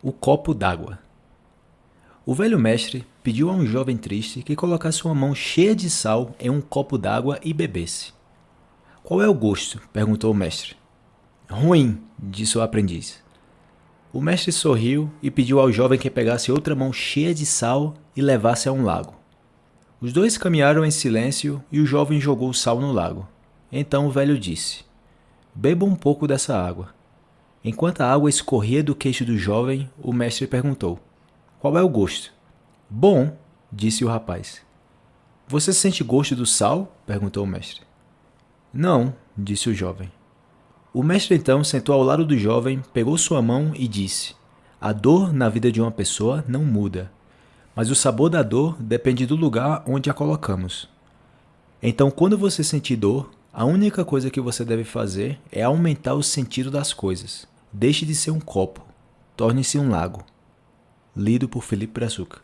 O copo d'água. O velho mestre pediu a um jovem triste que colocasse uma mão cheia de sal em um copo d'água e bebesse. Qual é o gosto? perguntou o mestre. Ruim, disse o aprendiz. O mestre sorriu e pediu ao jovem que pegasse outra mão cheia de sal e levasse a um lago. Os dois caminharam em silêncio e o jovem jogou o sal no lago. Então o velho disse: Beba um pouco dessa água. Enquanto a água escorria do queixo do jovem, o mestre perguntou: Qual é o gosto? Bom, disse o rapaz. Você sente gosto do sal? perguntou o mestre. Não, disse o jovem. O mestre então sentou ao lado do jovem, pegou sua mão e disse: A dor na vida de uma pessoa não muda, mas o sabor da dor depende do lugar onde a colocamos. Então, quando você sentir dor, a única coisa que você deve fazer é aumentar o sentido das coisas. Deixe de ser um copo, torne-se um lago. Lido por Felipe Brazuca.